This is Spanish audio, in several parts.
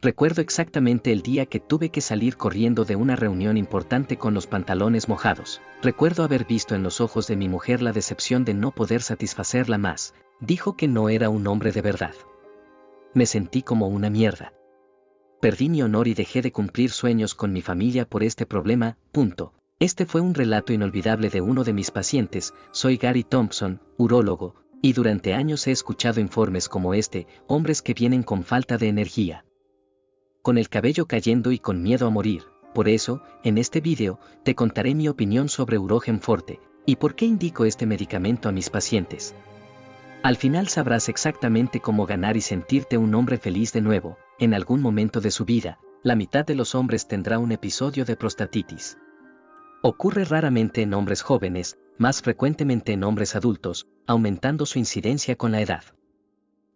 Recuerdo exactamente el día que tuve que salir corriendo de una reunión importante con los pantalones mojados. Recuerdo haber visto en los ojos de mi mujer la decepción de no poder satisfacerla más. Dijo que no era un hombre de verdad. Me sentí como una mierda. Perdí mi honor y dejé de cumplir sueños con mi familia por este problema, punto. Este fue un relato inolvidable de uno de mis pacientes, soy Gary Thompson, urólogo, y durante años he escuchado informes como este, hombres que vienen con falta de energía con el cabello cayendo y con miedo a morir. Por eso, en este vídeo, te contaré mi opinión sobre Urogen Forte, y por qué indico este medicamento a mis pacientes. Al final sabrás exactamente cómo ganar y sentirte un hombre feliz de nuevo, en algún momento de su vida, la mitad de los hombres tendrá un episodio de prostatitis. Ocurre raramente en hombres jóvenes, más frecuentemente en hombres adultos, aumentando su incidencia con la edad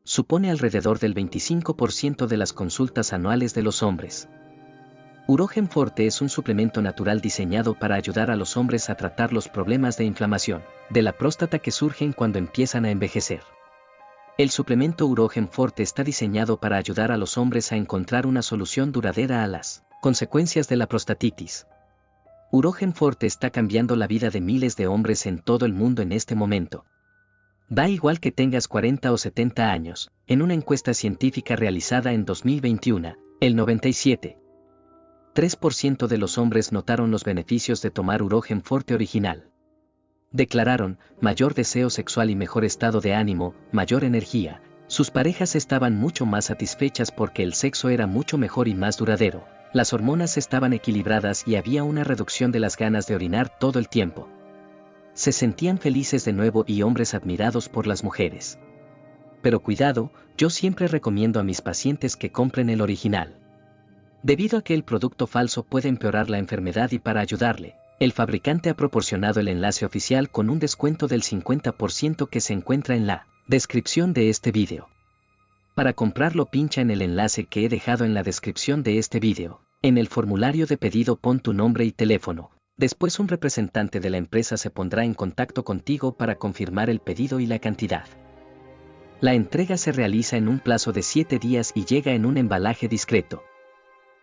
supone alrededor del 25% de las consultas anuales de los hombres. Urogen Forte es un suplemento natural diseñado para ayudar a los hombres a tratar los problemas de inflamación de la próstata que surgen cuando empiezan a envejecer. El suplemento Urogen Forte está diseñado para ayudar a los hombres a encontrar una solución duradera a las consecuencias de la prostatitis. Urogen Forte está cambiando la vida de miles de hombres en todo el mundo en este momento, Da igual que tengas 40 o 70 años, en una encuesta científica realizada en 2021, el 97. 3% de los hombres notaron los beneficios de tomar urogen forte original. Declararon, mayor deseo sexual y mejor estado de ánimo, mayor energía. Sus parejas estaban mucho más satisfechas porque el sexo era mucho mejor y más duradero. Las hormonas estaban equilibradas y había una reducción de las ganas de orinar todo el tiempo se sentían felices de nuevo y hombres admirados por las mujeres. Pero cuidado, yo siempre recomiendo a mis pacientes que compren el original. Debido a que el producto falso puede empeorar la enfermedad y para ayudarle, el fabricante ha proporcionado el enlace oficial con un descuento del 50% que se encuentra en la descripción de este vídeo. Para comprarlo pincha en el enlace que he dejado en la descripción de este vídeo. En el formulario de pedido pon tu nombre y teléfono, Después un representante de la empresa se pondrá en contacto contigo para confirmar el pedido y la cantidad. La entrega se realiza en un plazo de 7 días y llega en un embalaje discreto.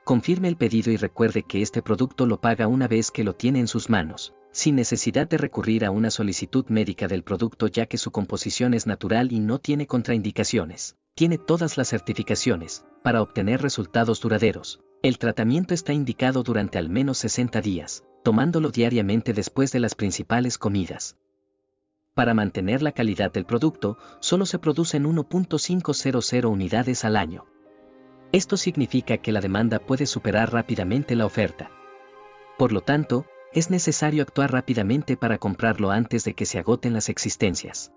Confirme el pedido y recuerde que este producto lo paga una vez que lo tiene en sus manos, sin necesidad de recurrir a una solicitud médica del producto ya que su composición es natural y no tiene contraindicaciones. Tiene todas las certificaciones, para obtener resultados duraderos. El tratamiento está indicado durante al menos 60 días, tomándolo diariamente después de las principales comidas. Para mantener la calidad del producto, solo se producen 1.500 unidades al año. Esto significa que la demanda puede superar rápidamente la oferta. Por lo tanto, es necesario actuar rápidamente para comprarlo antes de que se agoten las existencias.